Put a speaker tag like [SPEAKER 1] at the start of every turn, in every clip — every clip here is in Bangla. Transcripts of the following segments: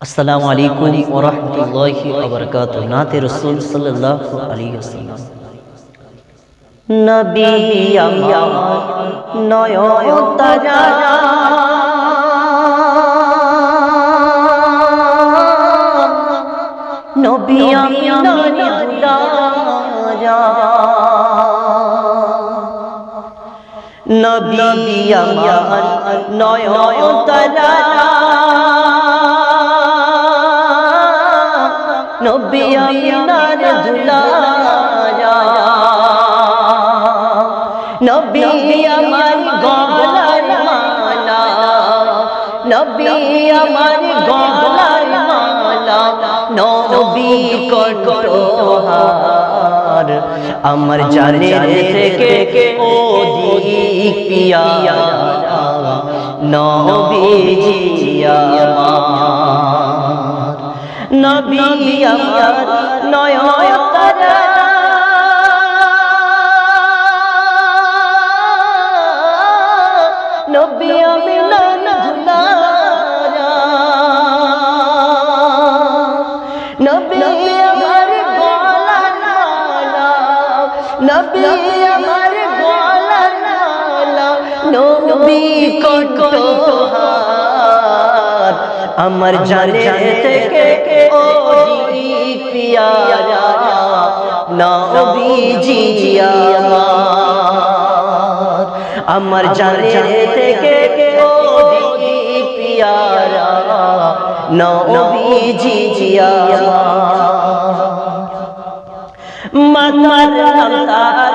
[SPEAKER 1] السلام علیکم ورحمت اللہ وبرکاتہ۔ نات رسول صلی اللہ علیہ وسلم۔ نبی امار نویو تجارا نبی امار نبی امار نویو تجارا আমিনার দুলারা নবী আমার গলার মালা নবী আমার গলার মালা নবী কণ্ঠহার আমার জানের থেকে ও দিক পিয়া নবী আমার নবী আমার নয়ন তারা নবী আমি ধুলারা নবী আমার গলার মালা নবী আমার গলার মালা নবী থেকে পিয়ারা নবীজি আমার। আমার জানে থেকে পিয়ারা নবীজি আমার। মাতার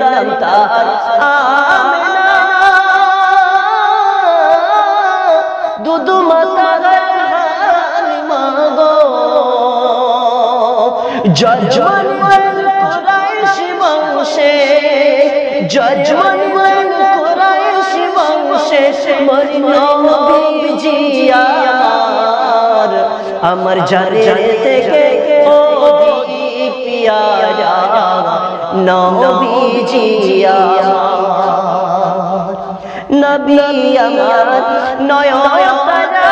[SPEAKER 1] নাম তার দুদু মাতার হালিমা গো জজমান কোরাইশ বংশে জজমান কোরাইশ বংশে মরিল নবীজি আমার থেকে ও পিয়ারা। নবীজি আমার নবী আমার নয়ন তারা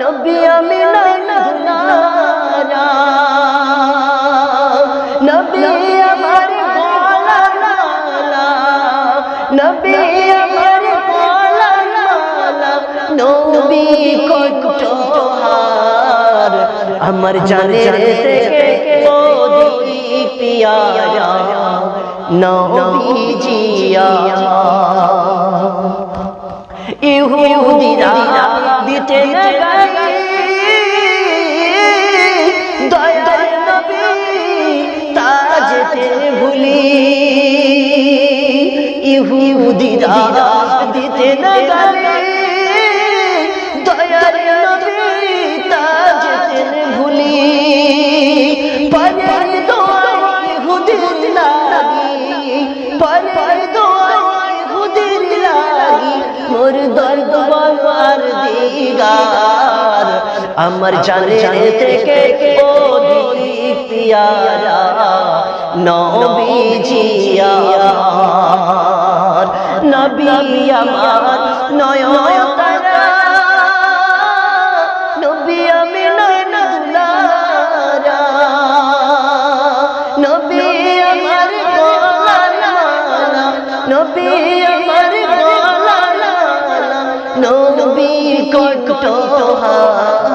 [SPEAKER 1] নবী আমি নয়নারা নবী আমার গলা নালা নবী আমার গলা নালা নবী কণ্ঠহার আমার জানে থেকে ও দিক পিয়ারা নবীজি ইহুদিরা দিতে ভুলি। ইহুদিরা দিতে গালি দর্দ বলবার দিগার। আমার জানে থেকে ও দিক পিয়ারা নবীজি আমার। নবী আমার নয়ন তারা নবী আমি নয়ন দুলারা নবী আমার নবী আমার কণ্ঠহার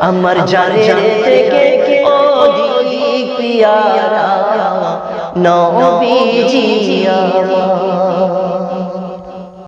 [SPEAKER 1] আমার জানে থেকে ও দিক পিয়ারা নবীজি আমার।